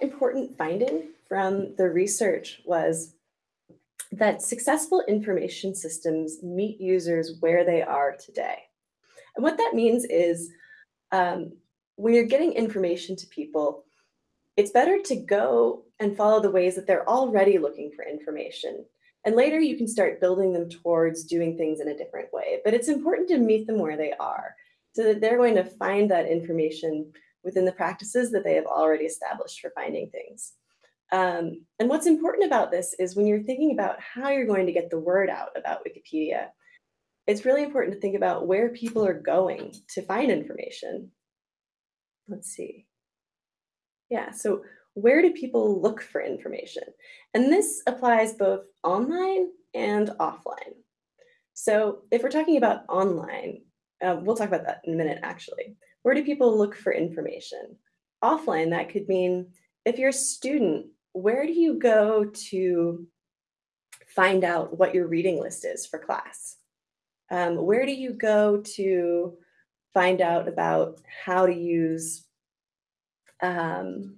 important finding from the research was that successful information systems meet users where they are today. And what that means is um, when you're getting information to people, it's better to go and follow the ways that they're already looking for information. And later you can start building them towards doing things in a different way. But it's important to meet them where they are so that they're going to find that information within the practices that they have already established for finding things. Um, and what's important about this is when you're thinking about how you're going to get the word out about Wikipedia, it's really important to think about where people are going to find information. Let's see. Yeah, so where do people look for information? And this applies both online and offline. So if we're talking about online, uh, we'll talk about that in a minute, actually. Where do people look for information? Offline, that could mean if you're a student, where do you go to find out what your reading list is for class? Um, where do you go to find out about how to use um,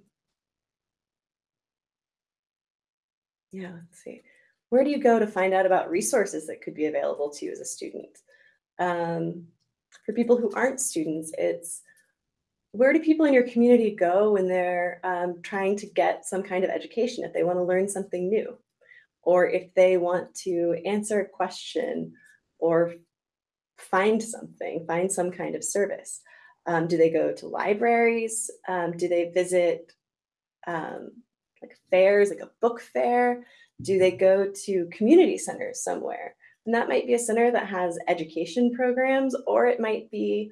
yeah, let's see. Where do you go to find out about resources that could be available to you as a student? Um, for people who aren't students, it's where do people in your community go when they're um, trying to get some kind of education, if they want to learn something new, or if they want to answer a question or find something, find some kind of service? Um, do they go to libraries? Um, do they visit um, like fairs, like a book fair? Do they go to community centers somewhere? And that might be a center that has education programs, or it might be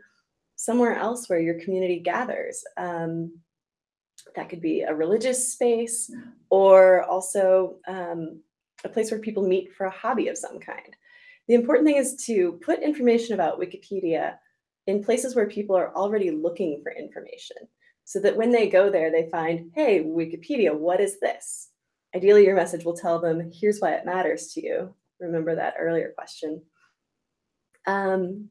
somewhere else where your community gathers. Um, that could be a religious space or also um, a place where people meet for a hobby of some kind. The important thing is to put information about Wikipedia in places where people are already looking for information so that when they go there, they find, hey, Wikipedia, what is this? Ideally, your message will tell them, here's why it matters to you. Remember that earlier question. Um,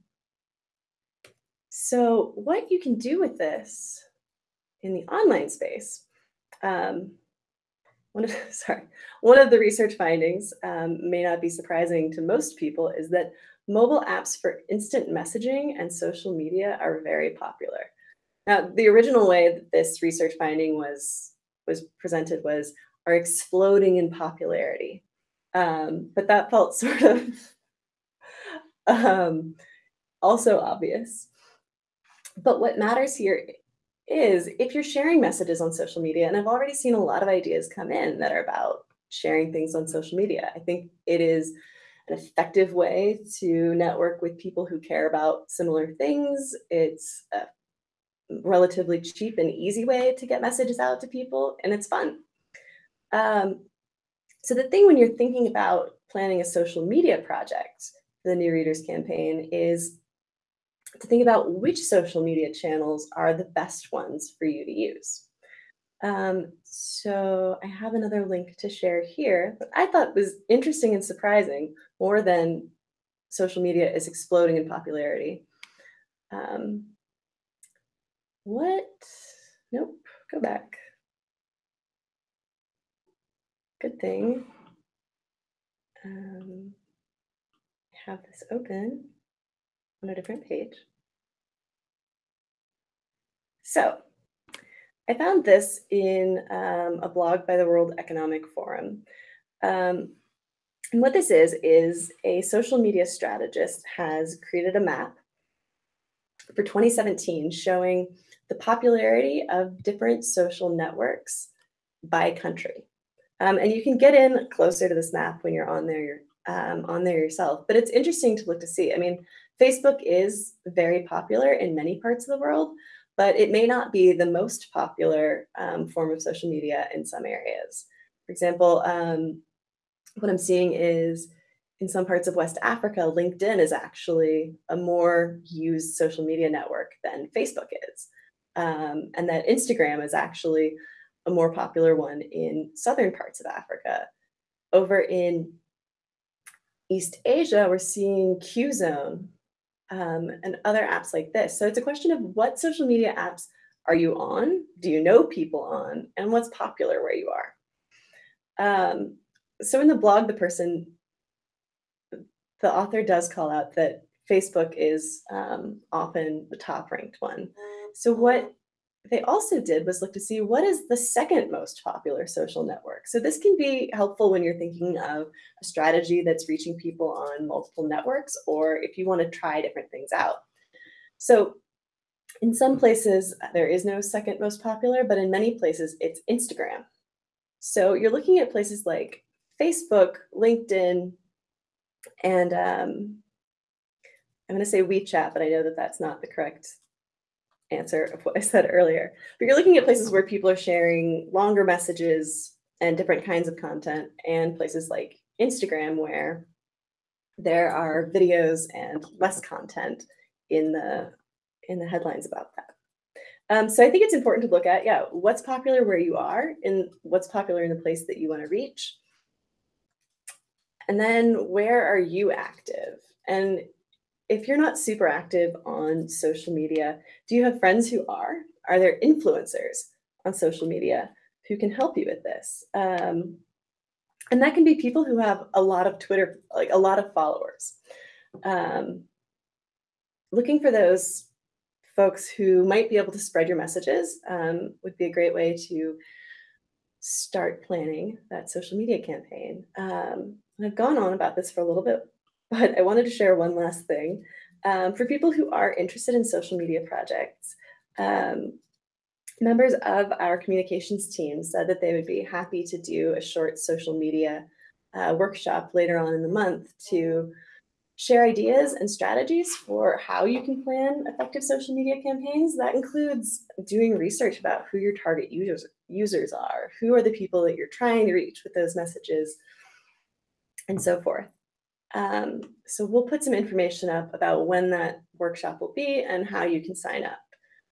so what you can do with this in the online space, um, one of, sorry, one of the research findings um, may not be surprising to most people is that mobile apps for instant messaging and social media are very popular. Now, the original way that this research finding was, was presented was are exploding in popularity. Um, but that felt sort of um, also obvious. But what matters here is if you're sharing messages on social media, and I've already seen a lot of ideas come in that are about sharing things on social media. I think it is an effective way to network with people who care about similar things. It's a relatively cheap and easy way to get messages out to people, and it's fun. Um, so the thing when you're thinking about planning a social media project, the New Readers campaign, is to think about which social media channels are the best ones for you to use. Um, so I have another link to share here that I thought was interesting and surprising more than social media is exploding in popularity. Um, what? Nope, go back. Good thing. Um, have this open on a different page. So I found this in um, a blog by the World Economic Forum. Um, and what this is, is a social media strategist has created a map for 2017 showing the popularity of different social networks by country. Um, and you can get in closer to this map when you're on there, um, on there yourself. But it's interesting to look to see. I mean, Facebook is very popular in many parts of the world, but it may not be the most popular um, form of social media in some areas. For example, um, what I'm seeing is in some parts of West Africa, LinkedIn is actually a more used social media network than Facebook is. Um, and that Instagram is actually a more popular one in southern parts of Africa. Over in East Asia, we're seeing Qzone um, and other apps like this. So it's a question of what social media apps are you on? Do you know people on? And what's popular where you are? Um, so in the blog, the person, the author does call out that Facebook is um, often the top ranked one. So what they also did was look to see what is the second most popular social network. So this can be helpful when you're thinking of a strategy that's reaching people on multiple networks, or if you want to try different things out. So in some places, there is no second most popular, but in many places, it's Instagram. So you're looking at places like Facebook, LinkedIn, and um, I'm going to say WeChat, but I know that that's not the correct answer of what I said earlier. But you're looking at places where people are sharing longer messages and different kinds of content, and places like Instagram where there are videos and less content in the in the headlines about that. Um, so I think it's important to look at, yeah, what's popular where you are and what's popular in the place that you want to reach. And then where are you active? And if you're not super active on social media, do you have friends who are? Are there influencers on social media who can help you with this? Um, and that can be people who have a lot of Twitter, like a lot of followers. Um, looking for those folks who might be able to spread your messages um, would be a great way to start planning that social media campaign. Um, I've gone on about this for a little bit but I wanted to share one last thing. Um, for people who are interested in social media projects, um, members of our communications team said that they would be happy to do a short social media uh, workshop later on in the month to share ideas and strategies for how you can plan effective social media campaigns. That includes doing research about who your target users, users are, who are the people that you're trying to reach with those messages, and so forth. Um, so we'll put some information up about when that workshop will be and how you can sign up.